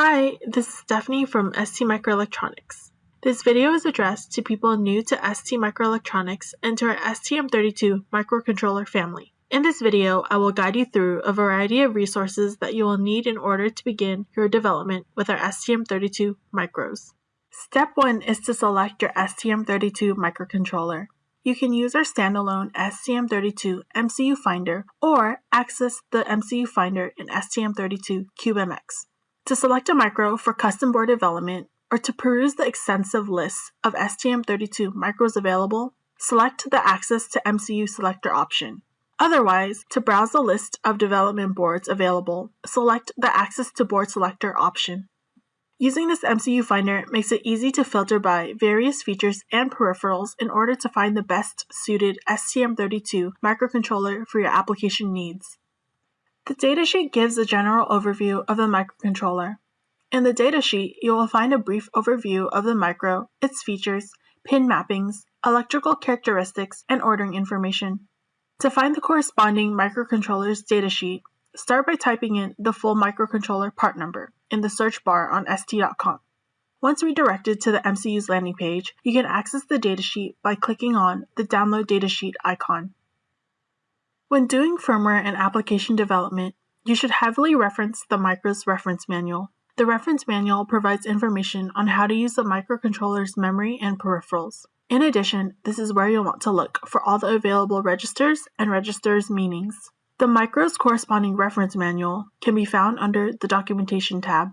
Hi, this is Stephanie from ST Microelectronics. This video is addressed to people new to ST Microelectronics and to our STM32 microcontroller family. In this video, I will guide you through a variety of resources that you will need in order to begin your development with our STM32 micros. Step 1 is to select your STM32 microcontroller. You can use our standalone STM32 MCU Finder or access the MCU Finder in STM32 CubeMX. To select a micro for custom board development or to peruse the extensive list of STM32 micros available, select the Access to MCU Selector option. Otherwise, to browse the list of development boards available, select the Access to Board Selector option. Using this MCU Finder makes it easy to filter by various features and peripherals in order to find the best suited STM32 microcontroller for your application needs. The datasheet gives a general overview of the microcontroller. In the datasheet, you will find a brief overview of the micro, its features, pin mappings, electrical characteristics, and ordering information. To find the corresponding microcontroller's datasheet, start by typing in the full microcontroller part number in the search bar on ST.com. Once redirected to the MCU's landing page, you can access the datasheet by clicking on the Download Datasheet icon. When doing firmware and application development, you should heavily reference the Micro's reference manual. The reference manual provides information on how to use the microcontroller's memory and peripherals. In addition, this is where you'll want to look for all the available registers and registers meanings. The Micro's corresponding reference manual can be found under the Documentation tab.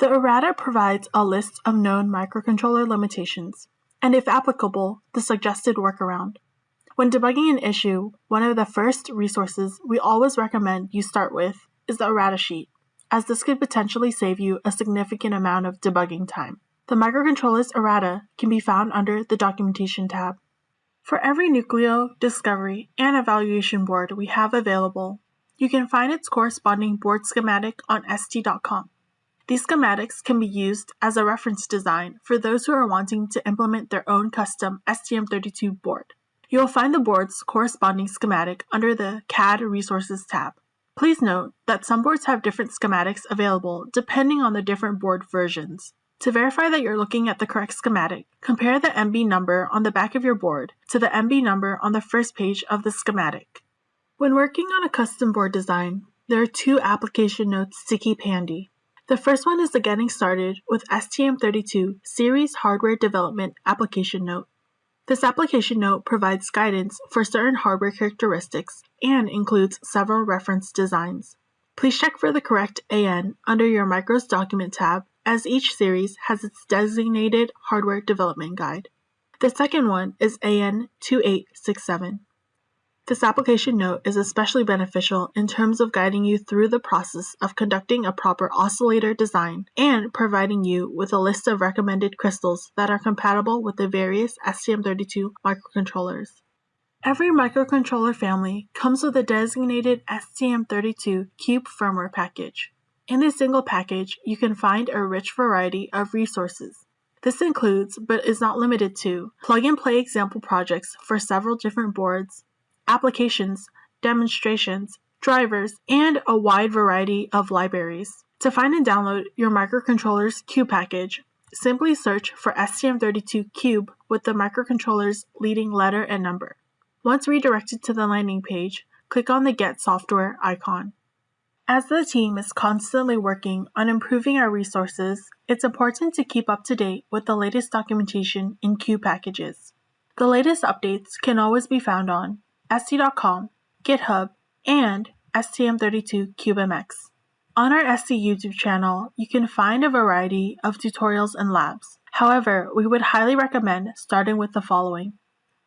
The errata provides a list of known microcontroller limitations, and if applicable, the suggested workaround. When debugging an issue, one of the first resources we always recommend you start with is the errata sheet, as this could potentially save you a significant amount of debugging time. The microcontroller's errata can be found under the Documentation tab. For every Nucleo, Discovery, and Evaluation board we have available, you can find its corresponding board schematic on ST.com. These schematics can be used as a reference design for those who are wanting to implement their own custom STM32 board. You will find the board's corresponding schematic under the CAD Resources tab. Please note that some boards have different schematics available depending on the different board versions. To verify that you're looking at the correct schematic, compare the MB number on the back of your board to the MB number on the first page of the schematic. When working on a custom board design, there are two application notes to keep handy. The first one is the Getting Started with STM32 Series Hardware Development application note. This application note provides guidance for certain hardware characteristics and includes several reference designs. Please check for the correct AN under your Micros Document tab as each series has its designated hardware development guide. The second one is AN 2867. This application note is especially beneficial in terms of guiding you through the process of conducting a proper oscillator design and providing you with a list of recommended crystals that are compatible with the various STM32 microcontrollers. Every microcontroller family comes with a designated STM32 Cube firmware package. In this single package, you can find a rich variety of resources. This includes, but is not limited to, plug and play example projects for several different boards, applications, demonstrations, drivers, and a wide variety of libraries. To find and download your microcontroller's Cube package, simply search for STM32 Cube with the microcontroller's leading letter and number. Once redirected to the landing page, click on the Get Software icon. As the team is constantly working on improving our resources, it's important to keep up to date with the latest documentation in Cube packages. The latest updates can always be found on ST.com, GitHub, and STM32CubeMX. On our ST YouTube channel, you can find a variety of tutorials and labs. However, we would highly recommend starting with the following.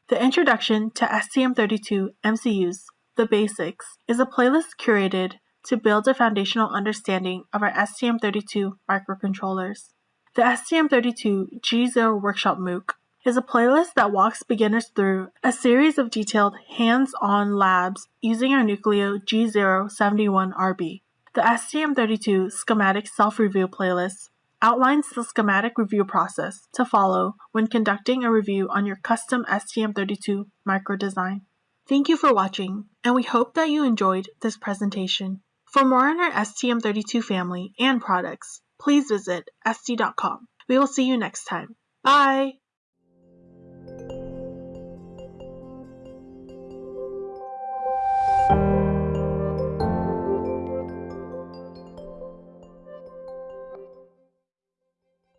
The Introduction to STM32 MCUs, The Basics, is a playlist curated to build a foundational understanding of our STM32 microcontrollers. The STM32 G0 Workshop MOOC is a playlist that walks beginners through a series of detailed hands-on labs using our Nucleo G071RB. The STM32 Schematic Self-Review playlist outlines the schematic review process to follow when conducting a review on your custom STM32 micro design. Thank you for watching, and we hope that you enjoyed this presentation. For more on our STM32 family and products, please visit ST.com. We will see you next time. Bye!